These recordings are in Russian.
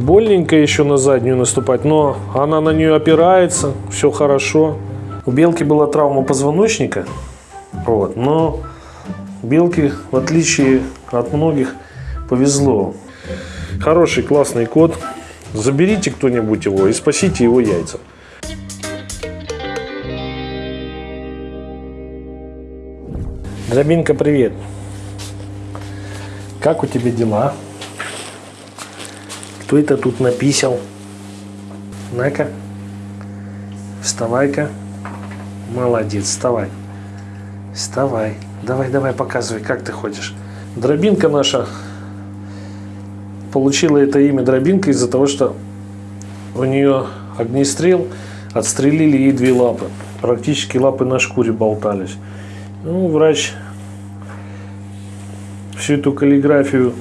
Больненько еще на заднюю наступать, но она на нее опирается, все хорошо. У белки была травма позвоночника, вот, но белке, в отличие от многих, повезло. Хороший, классный кот. Заберите кто-нибудь его и спасите его яйца. Дробинка, привет. Как у тебя дела? Кто это тут написал? На-ка. Вставай-ка. Молодец, вставай. Вставай. Давай, давай, показывай, как ты ходишь. Дробинка наша получила это имя Дробинка из-за того, что у нее огнестрел, отстрелили ей две лапы. Практически лапы на шкуре болтались. Ну, врач всю эту каллиграфию,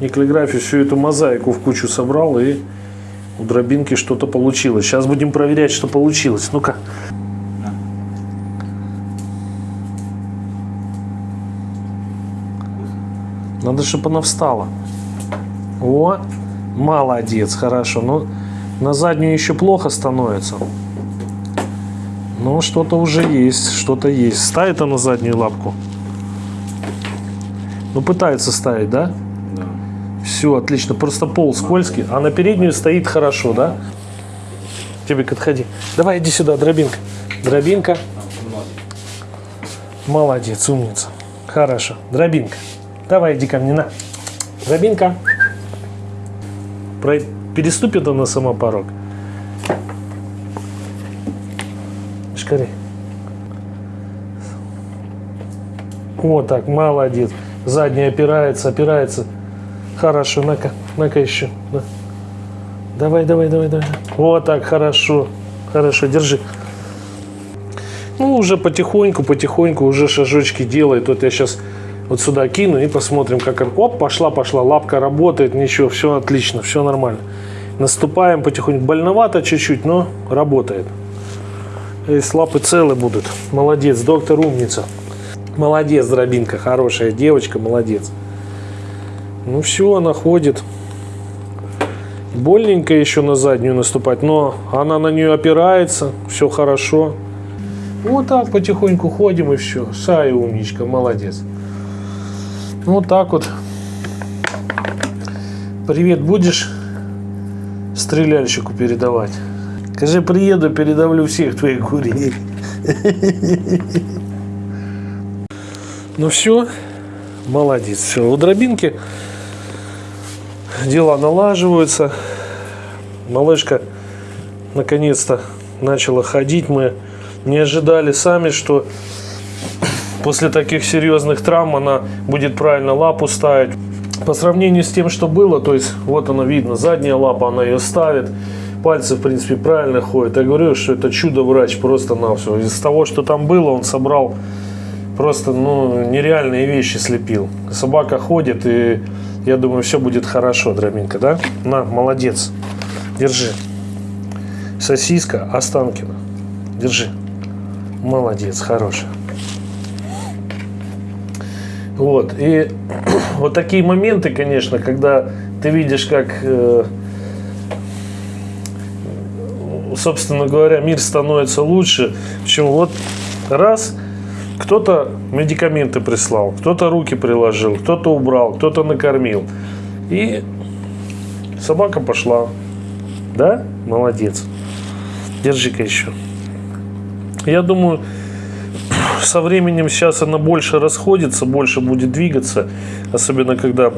не каллиграфию, всю эту мозаику в кучу собрал и у дробинки что-то получилось. Сейчас будем проверять, что получилось. Ну-ка. Надо, чтобы она встала. О, молодец, хорошо. Ну, на заднюю еще плохо становится. Но что-то уже есть, что-то есть. Ставит она заднюю лапку. Ну, пытается ставить, да? Да. Все, отлично. Просто пол скользкий, а на переднюю стоит хорошо, да? Тибик, отходи. Давай, иди сюда, дробинка. Дробинка. Молодец, умница. Хорошо. Дробинка. Давай, иди ко мне, на. Дробинка. Про- Переступит она сама порог. Шкари. Вот так, молодец. Задняя опирается, опирается. Хорошо, на-ка, на-ка еще. На. Давай, давай, давай, давай. Вот так, хорошо. Хорошо, держи. Ну, уже потихоньку, потихоньку уже шажочки делает. Вот я сейчас вот сюда кину и посмотрим, как... Оп, пошла, пошла. Лапка работает, ничего, все отлично, все нормально. Наступаем потихоньку. Больновато чуть-чуть, но работает. Если лапы целы будут. Молодец, доктор умница. Молодец, дробинка, хорошая девочка, молодец. Ну все, она ходит. Больненько еще на заднюю наступать, но она на нее опирается, все хорошо. Вот так потихоньку ходим и все. Сай умничка, молодец. Вот так вот. Привет будешь стреляльщику передавать? Скажи, приеду, передавлю всех твоих курей. Ну все, молодец. Все, у дробинки дела налаживаются. Малышка наконец-то начала ходить. Мы не ожидали сами, что после таких серьезных травм она будет правильно лапу ставить. По сравнению с тем, что было, то есть вот она видно, задняя лапа, она ее ставит, пальцы в принципе правильно ходят. Я говорю, что это чудо-врач просто на все. Из того, что там было, он собрал просто ну, нереальные вещи слепил. Собака ходит, и я думаю, все будет хорошо, Дробинка, да? На, молодец. Держи. Сосиска Останкина. Держи. Молодец, хорошая. Вот, и вот такие моменты, конечно, когда ты видишь, как, э, собственно говоря, мир становится лучше. Почему вот раз, кто-то медикаменты прислал, кто-то руки приложил, кто-то убрал, кто-то накормил. И собака пошла. Да? Молодец. Держи-ка еще. Я думаю, со временем сейчас она больше расходится, больше будет двигаться, особенно когда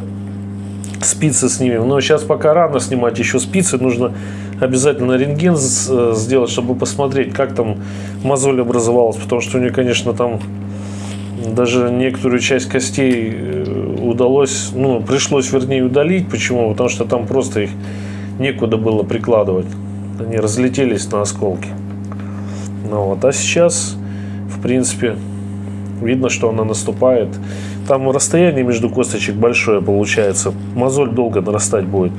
спицы снимем. Но сейчас пока рано снимать еще спицы, нужно обязательно рентген э, сделать, чтобы посмотреть, как там мозоль образовалась, потому что у нее, конечно, там даже некоторую часть костей э, удалось, ну, пришлось, вернее, удалить. Почему? Потому что там просто их некуда было прикладывать. Они разлетелись на осколки. Ну вот, а сейчас, в принципе, видно, что она наступает. Там расстояние между косточек большое получается. Мозоль долго нарастать будет.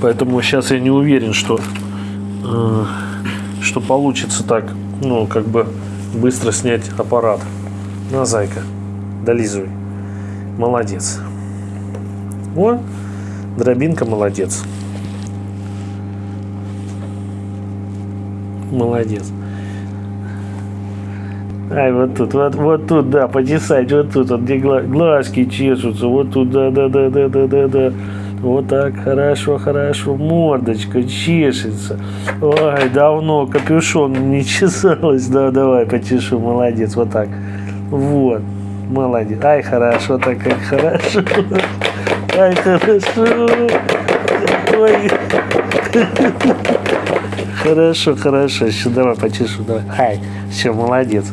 Поэтому сейчас я не уверен, что, э, что получится так, ну, как бы быстро снять аппарат. На, зайка, долизывай. Молодец. Вот, дробинка молодец. Молодец. Ай, вот тут, вот, вот тут, да, почесать, вот тут, вот где глазки чешутся, вот тут, да, да, да, да, да, да, да. Вот так, хорошо, хорошо, мордочка чешется. Ой, давно капюшон не чесалась, да, давай, почешу, молодец, вот так. Вот, молодец. Ай, хорошо, так как хорошо. Ай, хорошо. Ой. Хорошо, хорошо. Еще давай почешу. Давай. Ай, все, молодец.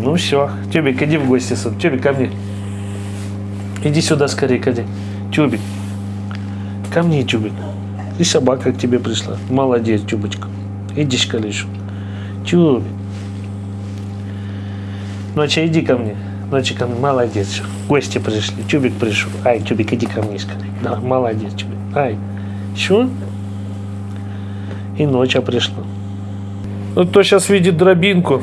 Ну все. Тюбик, иди в гости. сын. Тюбик, ко мне. Иди сюда скорее, иди. Тюбик. Ко мне, Тюбик. И собака к тебе пришла. Молодец, Тюбочка. Иди, шкалишу. Тюбик. Ночи, иди ко мне. Ночи ко мне. Молодец. Гости пришли. Тюбик пришел. Ай, Тюбик, иди ко мне скорее. Да, молодец, Тюбик. Ай. Все? И ночь пришла. Ну, кто сейчас видит дробинку,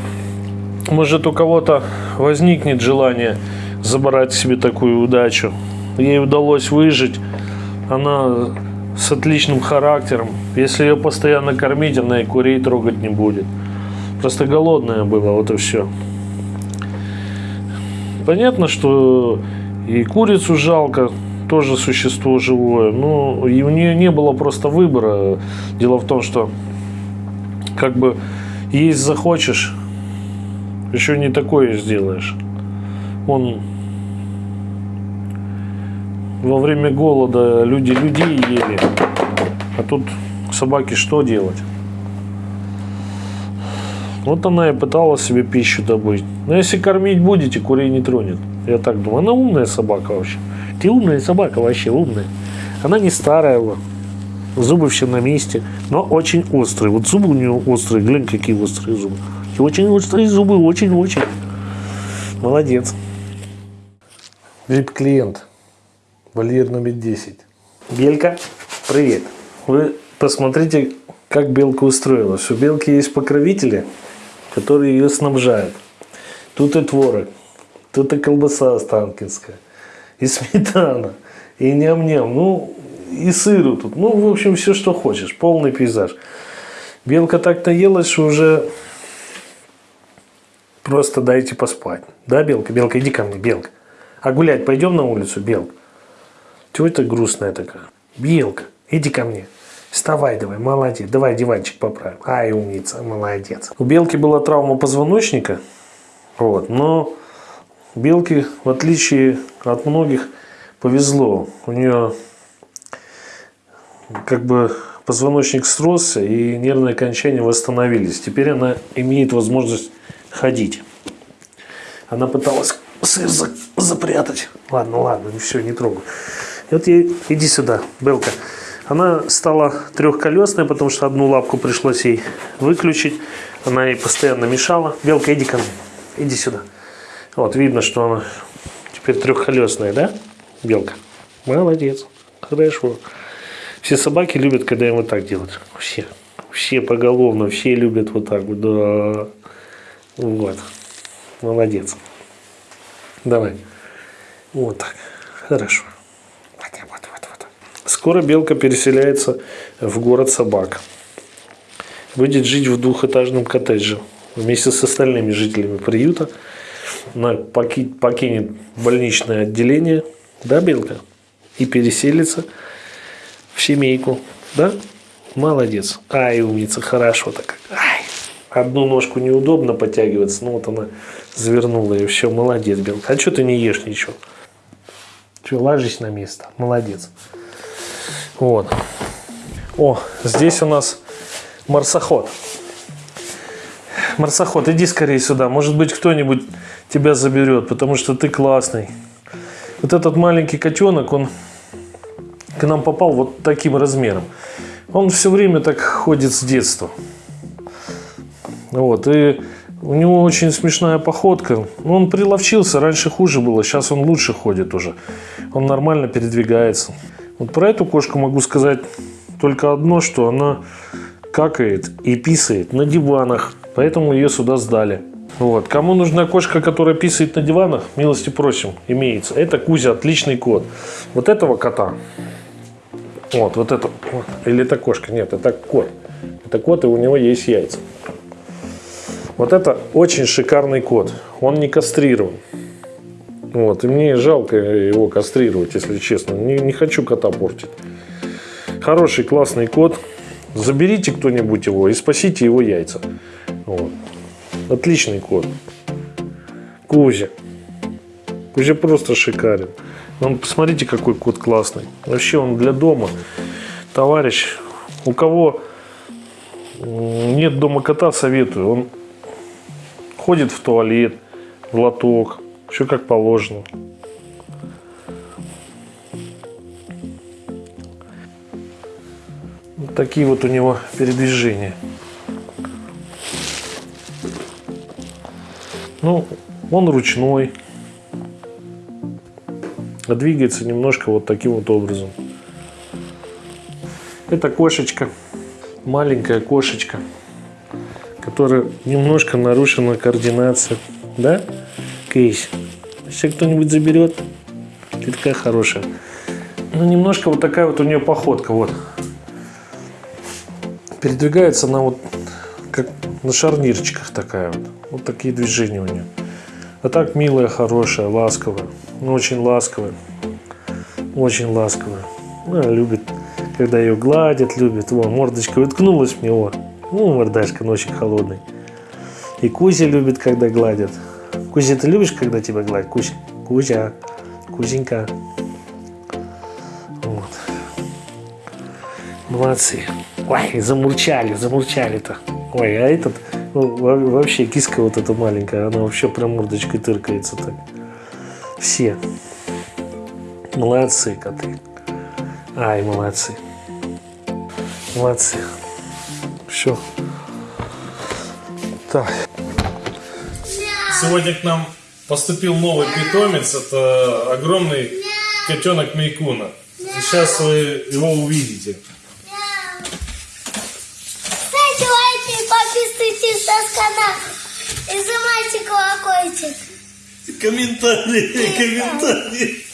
может у кого-то возникнет желание забрать себе такую удачу. Ей удалось выжить. Она с отличным характером. Если ее постоянно кормить, она и курей трогать не будет. Просто голодная была, вот и все. Понятно, что и курицу жалко, тоже существо живое. Но и у нее не было просто выбора. Дело в том, что как бы есть захочешь, еще не такое сделаешь. Он во время голода люди людей ели, а тут собаке что делать? Вот она и пыталась себе пищу добыть. Но если кормить будете, курей не тронет. Я так думаю. Она умная собака вообще. Ты умная собака вообще, умная. Она не старая, вот. зубы все на месте, но очень острые. Вот зубы у нее острые, глянь, какие острые зубы. И очень острые зубы, очень-очень. Молодец. VIP-клиент. Вольер номер 10. Белька, привет. Вы посмотрите, как белка устроилась. У белки есть покровители, которые ее снабжают. Тут и творог, тут и колбаса останкинская, и сметана, и ням-ням, ну, и сыру тут. Ну, в общем, все, что хочешь. Полный пейзаж. Белка так наелась, что уже просто дайте поспать. Да, Белка? Белка, иди ко мне, Белка. А гулять пойдем на улицу, Белка? Чего ты грустная такая? Белка, иди ко мне. Вставай давай, молодец. Давай диванчик поправим. Ай, умница, молодец. У белки была травма позвоночника. Вот, но белке, в отличие от многих, повезло. У нее как бы позвоночник сросся и нервные окончания восстановились. Теперь она имеет возможность ходить. Она пыталась сыр за- запрятать. Ладно, ладно, все, не трогай. И вот ей, иди сюда, Белка. Она стала трехколесной, потому что одну лапку пришлось ей выключить. Она ей постоянно мешала. Белка, иди ко мне. Иди сюда. Вот, видно, что она теперь трехколесная, да, Белка? Молодец. Хорошо. Все собаки любят, когда им вот так делают. Все. Все поголовно, все любят вот так. Да. Вот. Молодец. Давай. Вот так. Хорошо. Вот, так, вот, вот, вот. Скоро белка переселяется в город собак. Будет жить в двухэтажном коттедже вместе с остальными жителями приюта. Она поки- покинет больничное отделение, да, белка? И переселится в семейку, да? Молодец. Ай, умница, хорошо так. Ай. Одну ножку неудобно подтягиваться, ну вот она завернула ее, все, молодец, белка. А что ты не ешь ничего? Че, ложись на место, молодец. Вот. О, здесь у нас марсоход. Марсоход, иди скорее сюда. Может быть, кто-нибудь тебя заберет, потому что ты классный. Вот этот маленький котенок, он к нам попал вот таким размером. Он все время так ходит с детства. Вот, и у него очень смешная походка. Ну, Он приловчился, раньше хуже было, сейчас он лучше ходит уже. Он нормально передвигается. Вот про эту кошку могу сказать только одно, что она какает и писает на диванах, поэтому ее сюда сдали. Вот. Кому нужна кошка, которая писает на диванах, милости просим, имеется. Это Кузя, отличный кот. Вот этого кота, вот, вот это, или это кошка, нет, это кот. Так вот, и у него есть яйца. Вот это очень шикарный кот. Он не кастрирован. Вот, и мне жалко его кастрировать, если честно. Не, не хочу кота портить. Хороший, классный кот. Заберите кто-нибудь его и спасите его яйца. Вот. Отличный кот. Кузя. Кузя просто шикарен. Он, посмотрите, какой кот классный. Вообще он для дома. Товарищ, у кого нет дома кота, советую. Он ходит в туалет, в лоток. Все как положено. Вот такие вот у него передвижения. Ну, он ручной. А двигается немножко вот таким вот образом. Это кошечка. Маленькая кошечка. Которая немножко нарушена координация. Да? Кейс. Если кто-нибудь заберет, ты такая хорошая. Ну, немножко вот такая вот у нее походка. Вот. Передвигается она вот как на шарнирчиках такая вот. Вот такие движения у нее. А так милая, хорошая, ласковая. Ну, очень ласковая. Очень ласковая. Ну, она любит, когда ее гладят, любит. Вон, мордочка уткнулась в него. Ну, мордашка, но очень холодный. И Кузя любит, когда гладят. Кузя, ты любишь, когда тебя гладят? Кузя, Кузя, Кузенька. Вот. Молодцы. Ой, замурчали, замурчали-то. Ой, а этот ну, во- вообще киска вот эта маленькая, она вообще прям мордочкой тыркается так. Все. Молодцы, коты. Ай, молодцы. Молодцы. Все. Так. Сегодня к нам поступил новый питомец. Это огромный котенок Мейкуна. Сейчас вы его увидите. Ставьте лайки и подписывайтесь на канал. И нажимайте колокольчик. Комментарии, комментарии.